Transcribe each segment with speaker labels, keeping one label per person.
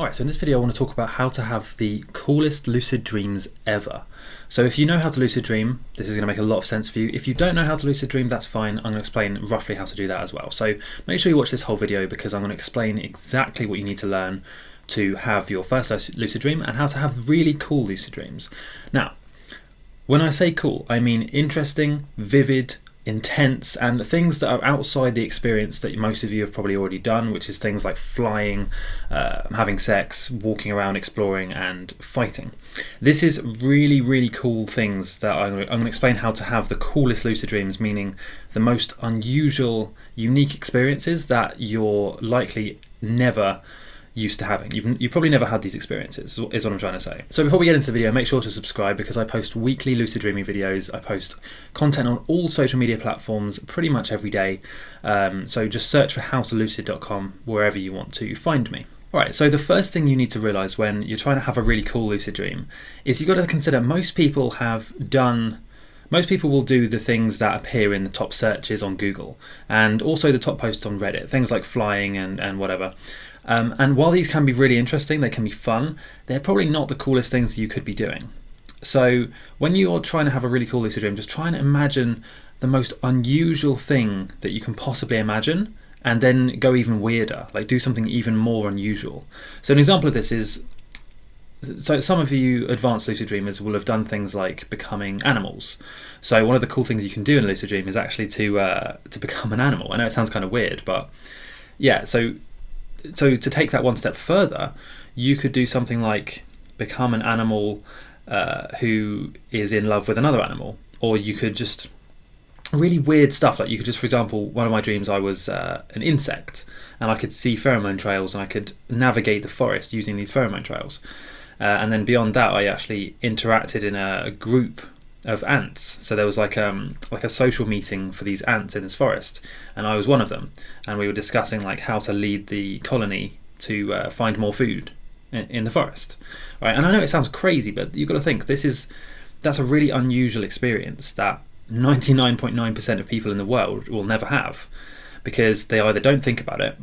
Speaker 1: Alright, so in this video I want to talk about how to have the coolest lucid dreams ever. So if you know how to lucid dream, this is going to make a lot of sense for you. If you don't know how to lucid dream, that's fine. I'm going to explain roughly how to do that as well. So make sure you watch this whole video because I'm going to explain exactly what you need to learn to have your first lucid dream and how to have really cool lucid dreams. Now, when I say cool, I mean interesting, vivid, intense and things that are outside the experience that most of you have probably already done which is things like flying uh, having sex walking around exploring and fighting. This is really really cool things that I'm, I'm going to explain how to have the coolest lucid dreams meaning the most unusual unique experiences that you're likely never used to having. You've, you've probably never had these experiences, is what I'm trying to say. So before we get into the video, make sure to subscribe because I post weekly lucid dreaming videos. I post content on all social media platforms pretty much every day. Um, so just search for howtolucid.com wherever you want to find me. Alright, so the first thing you need to realise when you're trying to have a really cool lucid dream is you've got to consider most people have done most people will do the things that appear in the top searches on Google and also the top posts on Reddit, things like flying and, and whatever. Um, and while these can be really interesting, they can be fun, they're probably not the coolest things you could be doing. So when you're trying to have a really cool lucid dream, just try and imagine the most unusual thing that you can possibly imagine and then go even weirder, like do something even more unusual. So an example of this is so some of you advanced lucid dreamers will have done things like becoming animals. So one of the cool things you can do in a lucid dream is actually to uh, to become an animal. I know it sounds kind of weird, but yeah. So so to take that one step further, you could do something like become an animal uh, who is in love with another animal, or you could just really weird stuff. Like you could just, for example, one of my dreams, I was uh, an insect, and I could see pheromone trails, and I could navigate the forest using these pheromone trails. Uh, and then beyond that, I actually interacted in a, a group of ants. So there was like um like a social meeting for these ants in this forest, and I was one of them. And we were discussing like how to lead the colony to uh, find more food in, in, the forest, right? And I know it sounds crazy, but you've got to think this is that's a really unusual experience that 99.9% of people in the world will never have because they either don't think about it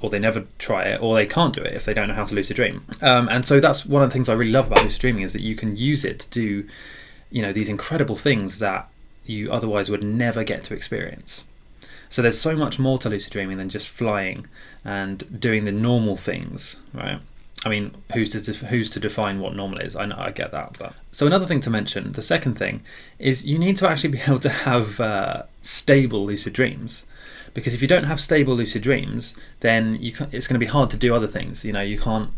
Speaker 1: or they never try it, or they can't do it if they don't know how to lucid dream. Um, and so that's one of the things I really love about lucid dreaming is that you can use it to do you know these incredible things that you otherwise would never get to experience. So there's so much more to lucid dreaming than just flying and doing the normal things, right? I mean, who's to who's to define what normal is? I know I get that, but so another thing to mention, the second thing, is you need to actually be able to have uh, stable lucid dreams, because if you don't have stable lucid dreams, then you can, it's going to be hard to do other things. You know, you can't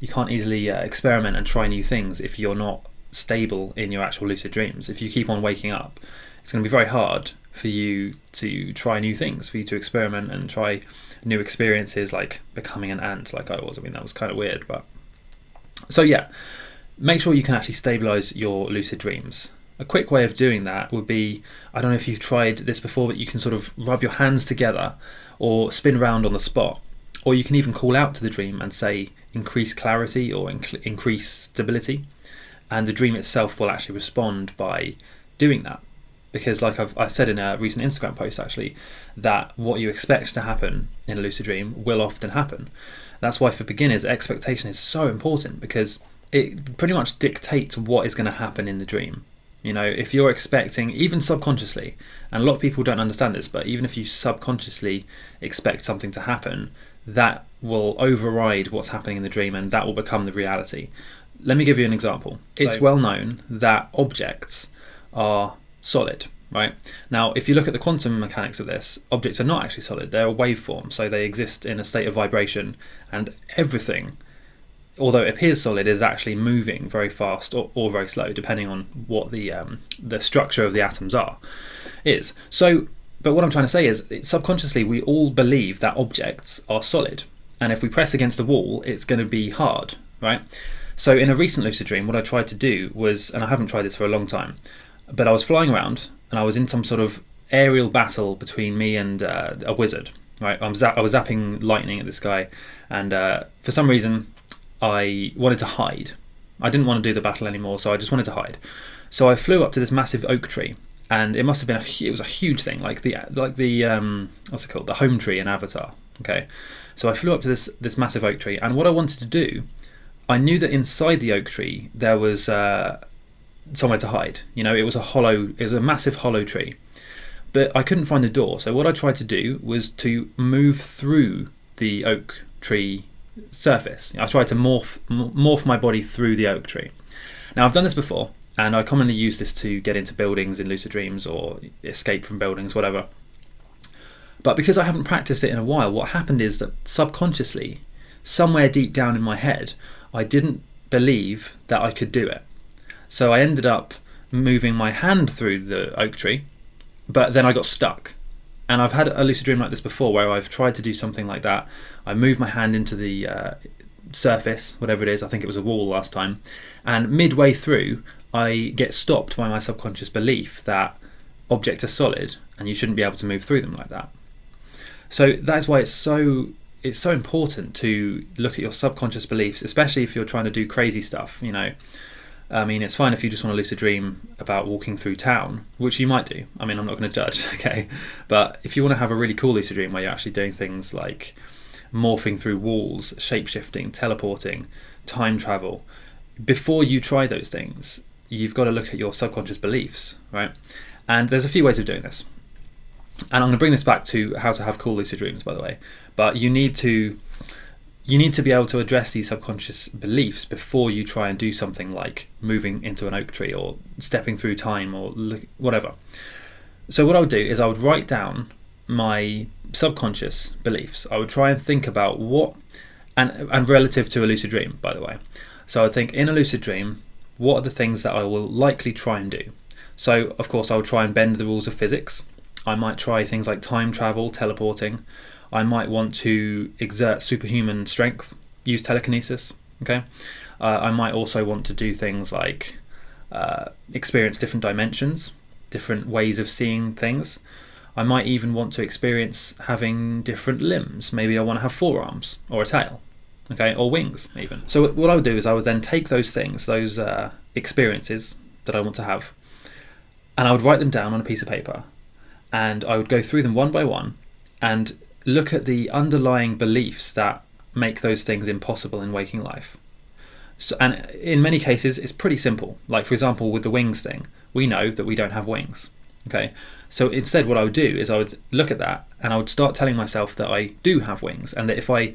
Speaker 1: you can't easily uh, experiment and try new things if you're not stable in your actual lucid dreams. If you keep on waking up, it's going to be very hard for you to try new things, for you to experiment and try new experiences like becoming an ant like I was. I mean, that was kind of weird, but so yeah, make sure you can actually stabilize your lucid dreams. A quick way of doing that would be I don't know if you've tried this before, but you can sort of rub your hands together or spin around on the spot. Or you can even call out to the dream and say increase clarity or inc- increase stability and the dream itself will actually respond by doing that. Because like I've I said in a recent Instagram post actually that what you expect to happen in a lucid dream will often happen. That's why for beginners expectation is so important because it pretty much dictates what is going to happen in the dream. You know if you're expecting even subconsciously and a lot of people don't understand this but even if you subconsciously expect something to happen that will override what's happening in the dream and that will become the reality let me give you an example. It's so, well known that objects are solid, right? Now, if you look at the quantum mechanics of this, objects are not actually solid. They're a waveform, so they exist in a state of vibration, and everything, although it appears solid, is actually moving very fast or, or very slow, depending on what the um, the structure of the atoms are. Is so. But what I'm trying to say is, subconsciously, we all believe that objects are solid, and if we press against a wall, it's going to be hard, right? So in a recent lucid dream, what I tried to do was, and I haven't tried this for a long time, but I was flying around and I was in some sort of aerial battle between me and uh, a wizard. Right, I was, I was zapping lightning at this guy, and uh, for some reason, I wanted to hide. I didn't want to do the battle anymore, so I just wanted to hide. So I flew up to this massive oak tree, and it must have been a it was a huge thing, like the like the um, what's it called, the home tree in Avatar. Okay, so I flew up to this this massive oak tree, and what I wanted to do I knew that inside the oak tree there was uh, somewhere to hide. You know, it was a hollow, it was a massive hollow tree. But I couldn't find the door, so what I tried to do was to move through the oak tree surface. I tried to morph morph my body through the oak tree. Now I've done this before, and I commonly use this to get into buildings in lucid dreams or escape from buildings, whatever. But because I haven't practiced it in a while, what happened is that subconsciously, somewhere deep down in my head, I didn't believe that I could do it. So I ended up moving my hand through the oak tree, but then I got stuck. And I've had a lucid dream like this before where I've tried to do something like that. I move my hand into the uh, surface, whatever it is, I think it was a wall last time, and midway through, I get stopped by my subconscious belief that objects are solid and you shouldn't be able to move through them like that. So that's why it's so it's so important to look at your subconscious beliefs, especially if you're trying to do crazy stuff. You know, I mean, it's fine if you just want to lucid dream about walking through town, which you might do. I mean, I'm not going to judge, okay? But if you want to have a really cool lucid dream where you're actually doing things like morphing through walls, shape shifting, teleporting, time travel, before you try those things, you've got to look at your subconscious beliefs, right? And there's a few ways of doing this. And I'm going to bring this back to how to have cool lucid dreams, by the way. But you need to you need to be able to address these subconscious beliefs before you try and do something like moving into an oak tree or stepping through time or whatever. So, what I would do is I would write down my subconscious beliefs. I would try and think about what, and, and relative to a lucid dream, by the way. So, I think in a lucid dream, what are the things that I will likely try and do? So, of course, I would try and bend the rules of physics. I might try things like time travel, teleporting. I might want to exert superhuman strength, use telekinesis. Okay, uh, I might also want to do things like uh, experience different dimensions, different ways of seeing things. I might even want to experience having different limbs. Maybe I want to have forearms or a tail, okay, or wings even. So what I would do is I would then take those things, those uh, experiences that I want to have, and I would write them down on a piece of paper, and I would go through them one by one, and look at the underlying beliefs that make those things impossible in waking life. So, and in many cases, it's pretty simple. Like, for example, with the wings thing, we know that we don't have wings. Okay, so instead, what I would do is I would look at that and I would start telling myself that I do have wings and that if I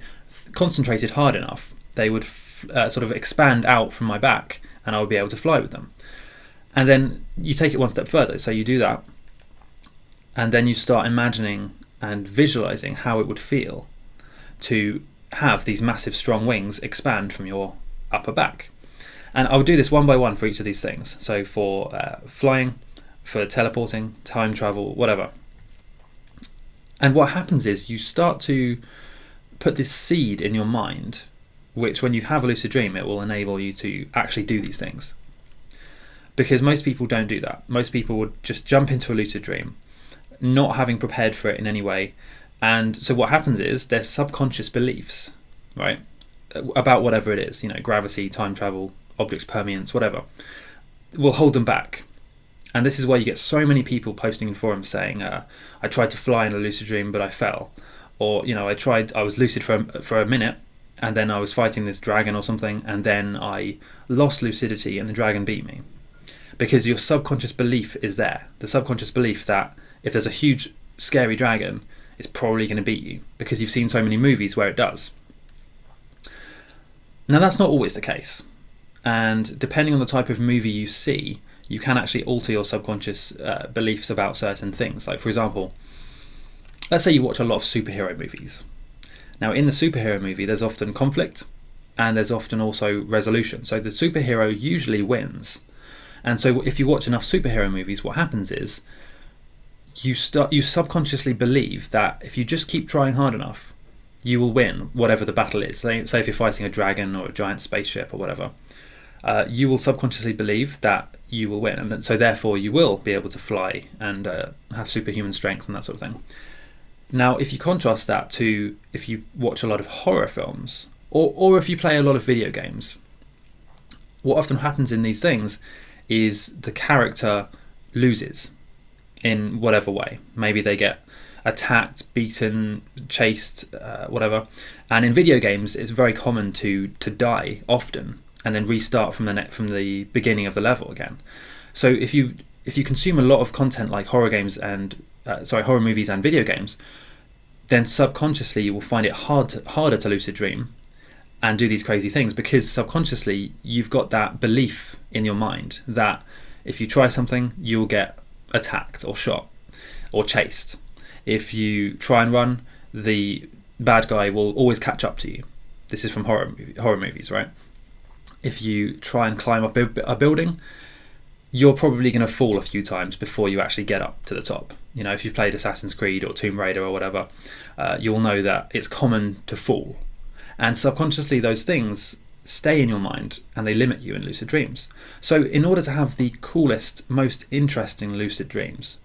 Speaker 1: concentrated hard enough, they would uh, sort of expand out from my back and I would be able to fly with them. And then you take it one step further. So you do that, and then you start imagining and visualizing how it would feel to have these massive strong wings expand from your upper back. And I'll do this one by one for each of these things. So for uh, flying, for teleporting, time travel, whatever. And what happens is you start to put this seed in your mind, which when you have a lucid dream, it will enable you to actually do these things. Because most people don't do that. Most people would just jump into a lucid dream not having prepared for it in any way. And so what happens is their subconscious beliefs, right, about whatever it is, you know, gravity, time travel, objects permanence, whatever, will hold them back. And this is why you get so many people posting in forums saying, uh, "I tried to fly in a lucid dream, but I fell," or you know, "I tried, I was lucid for a, for a minute, and then I was fighting this dragon or something, and then I lost lucidity, and the dragon beat me." Because your subconscious belief is there, the subconscious belief that if there's a huge scary dragon, it's probably going to beat you because you've seen so many movies where it does. Now, that's not always the case. And depending on the type of movie you see, you can actually alter your subconscious uh, beliefs about certain things. Like, for example, let's say you watch a lot of superhero movies. Now, in the superhero movie, there's often conflict and there's often also resolution. So the superhero usually wins. And so if you watch enough superhero movies, what happens is you start you subconsciously believe that if you just keep trying hard enough, you will win whatever the battle is. Say, say if you're fighting a dragon or a giant spaceship or whatever, uh, you will subconsciously believe that you will win, and that, so therefore you will be able to fly and uh, have superhuman strength and that sort of thing. Now, if you contrast that to if you watch a lot of horror films or or if you play a lot of video games, what often happens in these things is the character loses in whatever way. Maybe they get attacked, beaten, chased, uh, whatever. And in video games, it's very common to to die often and then restart from the net from the beginning of the level again. So if you if you consume a lot of content like horror games and uh, sorry horror movies and video games, then subconsciously you will find it hard to, harder to lucid dream and do these crazy things because subconsciously you've got that belief in your mind that if you try something you'll get attacked or shot or chased. If you try and run, the bad guy will always catch up to you. This is from horror horror movies, right? If you try and climb up a building, you're probably going to fall a few times before you actually get up to the top. You know, if you've played Assassin's Creed or Tomb Raider or whatever, uh, you'll know that it's common to fall. And subconsciously, those things stay in your mind and they limit you in lucid dreams. So, in order to have the coolest, most interesting lucid dreams,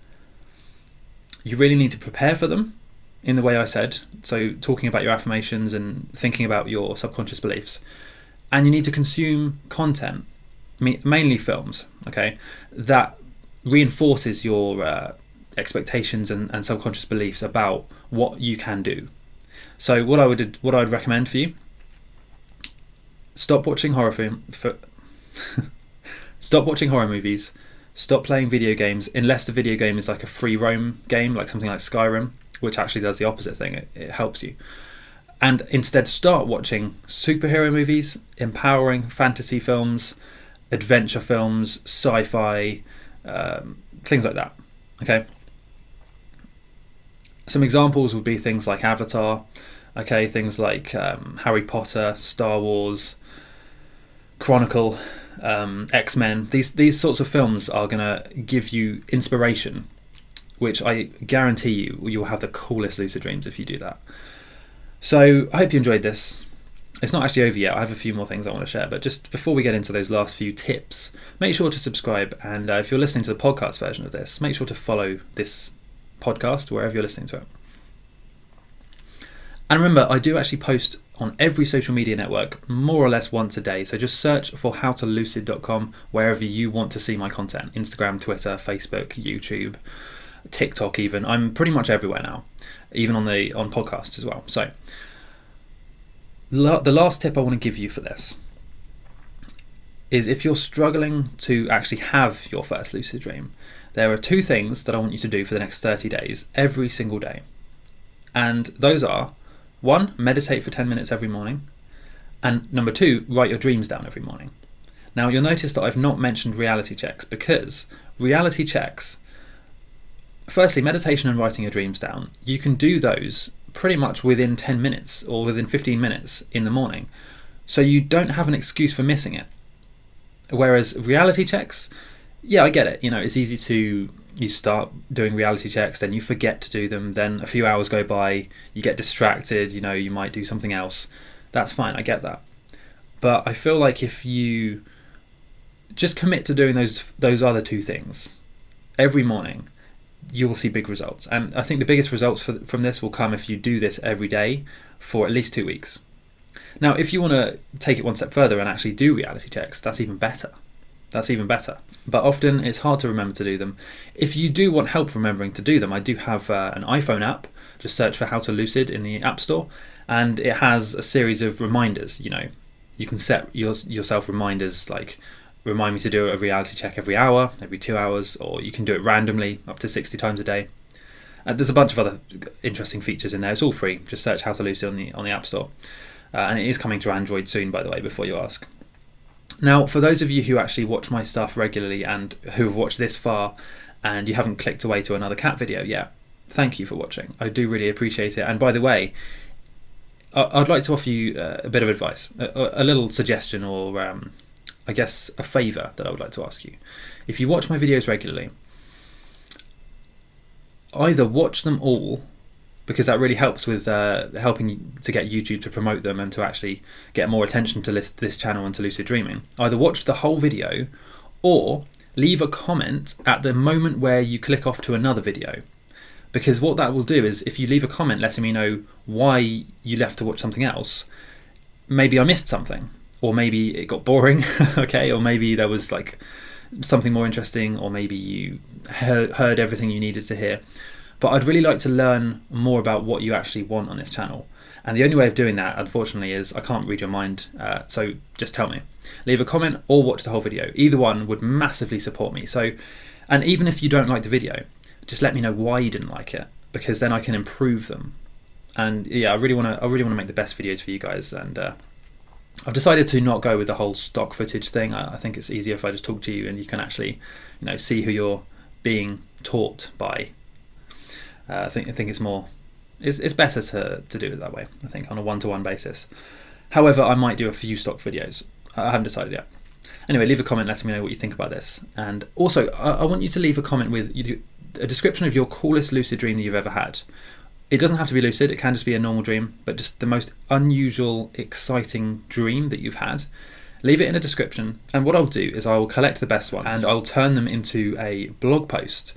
Speaker 1: you really need to prepare for them in the way I said. So, talking about your affirmations and thinking about your subconscious beliefs. And you need to consume content, mainly films, okay, that reinforces your uh, expectations and, and subconscious beliefs about what you can do. So, what I would what I would recommend for you stop watching horror film. Stop watching horror movies. Stop playing video games unless the video game is like a free roam game, like something like Skyrim, which actually does the opposite thing. It, it helps you. And instead, start watching superhero movies, empowering fantasy films, adventure films, sci fi, um, things like that. Okay. Some examples would be things like Avatar, okay, things like um, Harry Potter, Star Wars, Chronicle, um, X Men. These these sorts of films are going to give you inspiration, which I guarantee you you'll have the coolest lucid dreams if you do that. So I hope you enjoyed this. It's not actually over yet. I have a few more things I want to share, but just before we get into those last few tips, make sure to subscribe. And uh, if you're listening to the podcast version of this, make sure to follow this podcast wherever you're listening to it. And remember, I do actually post on every social media network more or less once a day. So just search for howtolucid.com wherever you want to see my content Instagram, Twitter, Facebook, YouTube, TikTok, even. I'm pretty much everywhere now, even on the on podcasts as well. So the last tip I want to give you for this is if you're struggling to actually have your first lucid dream, there are two things that I want you to do for the next 30 days, every single day. And those are one, meditate for 10 minutes every morning. And number two, write your dreams down every morning. Now, you'll notice that I've not mentioned reality checks because reality checks, firstly, meditation and writing your dreams down, you can do those pretty much within 10 minutes or within 15 minutes in the morning. So you don't have an excuse for missing it. Whereas reality checks, yeah, I get it. You know, it's easy to you start doing reality checks, then you forget to do them, then a few hours go by, you get distracted, you know, you might do something else. That's fine, I get that. But I feel like if you just commit to doing those those other two things every morning, you will see big results. And I think the biggest results for, from this will come if you do this every day for at least two weeks. Now, if you want to take it one step further and actually do reality checks, that's even better. That's even better. But often it's hard to remember to do them. If you do want help remembering to do them, I do have uh, an iPhone app. Just search for How to Lucid in the App Store, and it has a series of reminders. You know, you can set your, yourself reminders like remind me to do a reality check every hour, every two hours, or you can do it randomly up to 60 times a day. And there's a bunch of other interesting features in there. It's all free. Just search How to Lucid on the on the App Store, uh, and it is coming to Android soon, by the way. Before you ask. Now, for those of you who actually watch my stuff regularly and who have watched this far and you haven't clicked away to another cat video yet, thank you for watching. I do really appreciate it. And by the way, I'd like to offer you uh, a bit of advice, a, little suggestion, or um, I guess a favour that I would like to ask you. If you watch my videos regularly, either watch them all because that really helps with uh, helping to get YouTube to promote them and to actually get more attention to this, this channel and to lucid dreaming. Either watch the whole video or leave a comment at the moment where you click off to another video. Because what that will do is if you leave a comment letting me know why you left to watch something else, maybe I missed something, or maybe it got boring, okay, or maybe there was like something more interesting, or maybe you heard, heard everything you needed to hear But I'd really like to learn more about what you actually want on this channel. And the only way of doing that, unfortunately, is I can't read your mind. Uh, so just tell me. Leave a comment or watch the whole video. Either one would massively support me. So, and even if you don't like the video, just let me know why you didn't like it, because then I can improve them. And yeah, I really want to. I really want to make the best videos for you guys. And uh, I've decided to not go with the whole stock footage thing. I, I think it's easier if I just talk to you and you can actually, you know, see who you're being taught by. Uh, I think I think it's more it's, it's better to, to do it that way, I think, on a one to one basis. However, I might do a few stock videos. I haven't decided yet. Anyway, leave a comment letting me know what you think about this. And also, I, I want you to leave a comment with you do, a description of your coolest lucid dream that you've ever had. It doesn't have to be lucid, it can just be a normal dream, but just the most unusual, exciting dream that you've had. Leave it in a description, and what I'll do is I'll collect the best ones and I'll turn them into a blog post.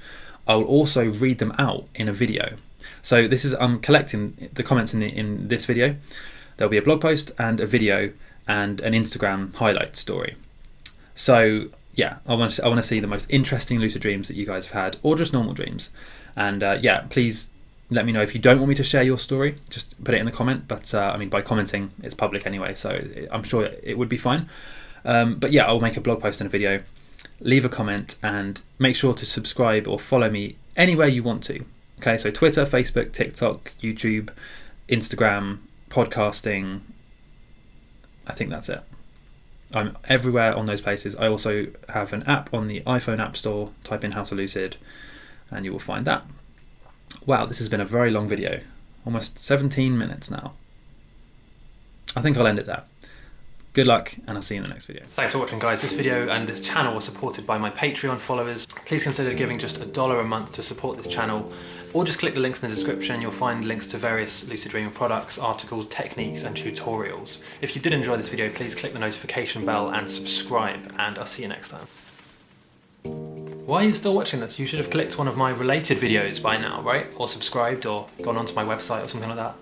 Speaker 1: I'll also read them out in a video. So this is I'm collecting the comments in the, in this video. There'll be a blog post and a video and an Instagram highlight story. So yeah, I want to, I want to see the most interesting lucid dreams that you guys have had, or just normal dreams. And uh, yeah, please let me know if you don't want me to share your story. Just put it in the comment. But uh, I mean, by commenting, it's public anyway, so I'm sure it would be fine. Um, but yeah, I'll make a blog post and a video. Leave a comment and make sure to subscribe or follow me anywhere you want to. Okay, so Twitter, Facebook, TikTok, YouTube, Instagram, podcasting. I think that's it. I'm everywhere on those places. I also have an app on the iPhone App Store. Type in How to Lucid and you will find that. Wow, this has been a very long video. Almost 17 minutes now. I think I'll end it there. Good luck, and I'll see you in the next video. Thanks for watching, guys. This video and this channel was supported by my Patreon followers. Please consider giving just a dollar a month to support this channel, or just click the links in the description. You'll find links to various Lucid Dreaming products, articles, techniques, and tutorials. If you did enjoy this video, please click the notification bell and subscribe, and I'll see you next time. Why are you still watching this? You should have clicked one of my related videos by now, right? Or subscribed, or gone onto my website or something like that.